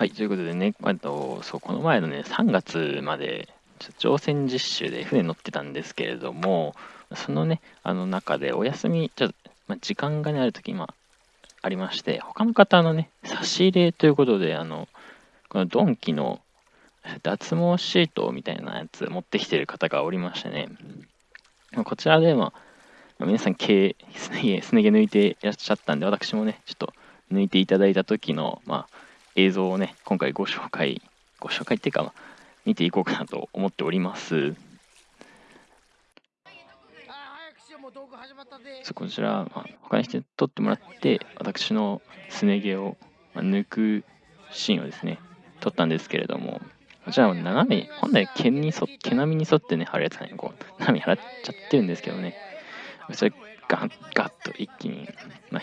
はい、ということでね、あとそうこの前のね、3月まで、乗船実習で船乗ってたんですけれども、そのね、あの中でお休み、ちょっと、まあ、時間がね、あるとき、まあ、りまして、他の方のね、差し入れということで、あの、このドンキの脱毛シートみたいなやつ持ってきてる方がおりましてね、こちらで、まあ、皆さん毛、すね毛、すね毛抜いていらっしゃったんで、私もね、ちょっと抜いていただいた時の、まあ、映像をね、今回ご紹介、ご紹介っていうか、見ていこうかなと思っております。そこちら、まあ、他の人に撮ってもらって、私のすね毛を、まあ、抜くシーンをですね、撮ったんですけれども、こちら斜め、本来毛に沿毛並みに沿ってね、貼るやつがね、こう、斜め貼っちゃってるんですけどね、それガッガッと一気に、まあ、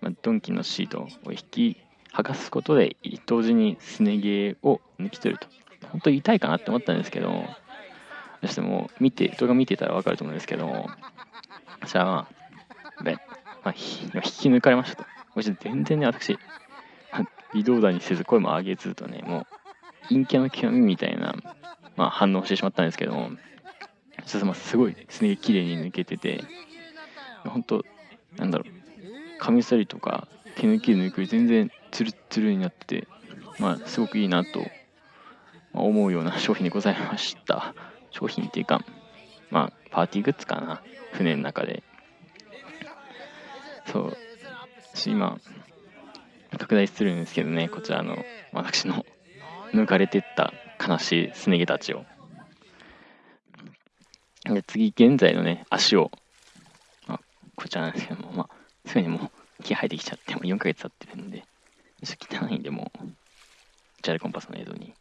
まあ、ドンキのシートを引き剥がすことで、同時にすね毛を抜き取ると。本当に痛いかなって思ったんですけど、そしてもう見て、動画見てたらわかると思うんですけど、じゃあまあ、べまあ、引き抜かれましたと。全然ね、私、微動だにせず声も上げずとね、もう、陰キャの極みみたいな、まあ、反応してしまったんですけども、ちょっとまあすごいすね毛綺麗に抜けてて、本当なんだろう、カミソリとか手抜き抜く全然ツルツルになって、まあ、すごくいいなと思うような商品でございました。商品っていうか、まあ、パーティーグッズかな。船の中で。そう。今、拡大するんですけどね、こちらの私の抜かれてった悲しいすね毛たちを。で次、現在のね、足を、まあ、こちらなんですけども、まあ、すぐにもう毛生えてきちゃって、もう4ヶ月経ってるんで、ちょっと汚いんで、も、チャレコンパスの映像に。